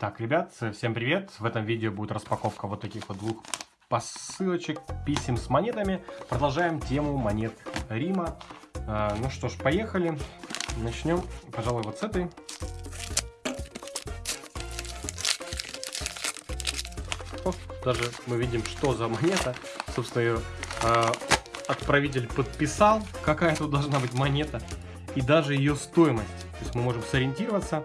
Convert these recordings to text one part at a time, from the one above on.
Итак, ребят, всем привет! В этом видео будет распаковка вот таких вот двух посылочек, писем с монетами. Продолжаем тему монет Рима. А, ну что ж, поехали. Начнем, пожалуй, вот с этой. О, даже мы видим, что за монета. Собственно, ее а, отправитель подписал, какая тут должна быть монета. И даже ее стоимость. То есть мы можем сориентироваться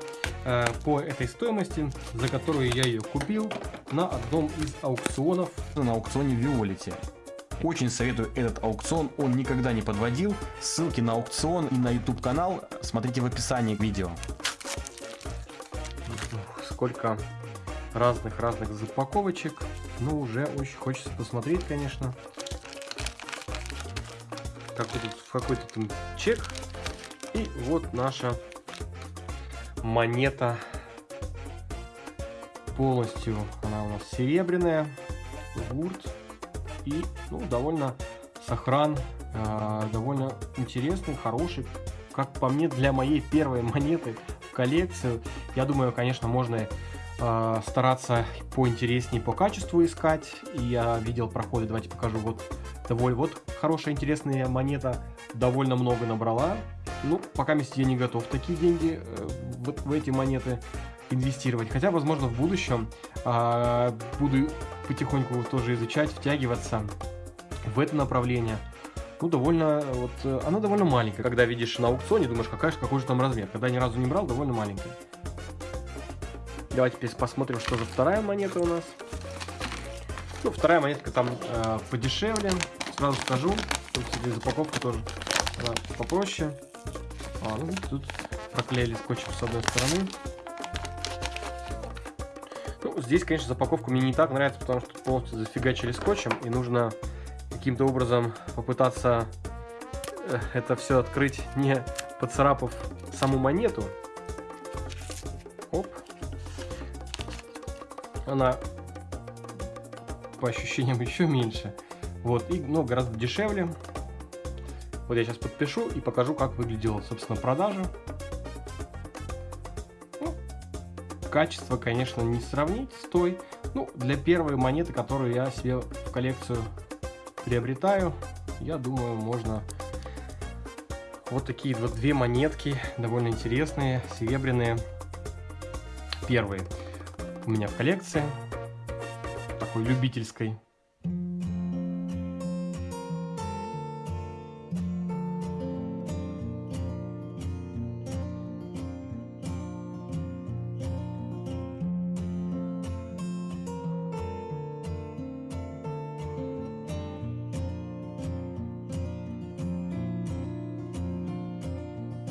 по этой стоимости, за которую я ее купил на одном из аукционов. На аукционе Виолите. Очень советую этот аукцион, он никогда не подводил. Ссылки на аукцион и на YouTube канал смотрите в описании к видео. Сколько разных-разных запаковочек. Ну, уже очень хочется посмотреть, конечно. Какой-то там чек. И вот наша монета. Полностью она у нас серебряная. Гурт. И ну, довольно сохран э, довольно интересный хороший как по мне для моей первой монеты в коллекцию. Я думаю конечно можно э, стараться поинтереснее по качеству искать. Я видел проходы давайте покажу. Вот довольно вот хорошая интересная монета. Довольно много набрала ну, пока я не готов такие деньги э, вот в эти монеты инвестировать. Хотя, возможно, в будущем э, буду потихоньку тоже изучать, втягиваться в это направление. Ну, довольно, вот, э, она довольно маленькая. Когда видишь на аукционе, думаешь, какая, какой же там размер. Когда ни разу не брал, довольно маленькая. Давайте теперь посмотрим, что же вторая монета у нас. Ну, вторая монетка там э, подешевле. Сразу скажу. Тут запаковка тоже да, попроще. А, ну, тут проклеили скотчем с одной стороны. Ну, здесь, конечно, запаковка мне не так нравится, потому что полностью зафигачили скотчем, и нужно каким-то образом попытаться э, это все открыть, не поцарапав саму монету. Оп. Она по ощущениям еще меньше. Вот, и ну, гораздо дешевле. Вот я сейчас подпишу и покажу, как выглядела, собственно, продажа. Ну, качество, конечно, не сравнить с той. Ну, для первой монеты, которую я себе в коллекцию приобретаю, я думаю, можно вот такие вот две монетки, довольно интересные, серебряные. Первые у меня в коллекции, такой любительской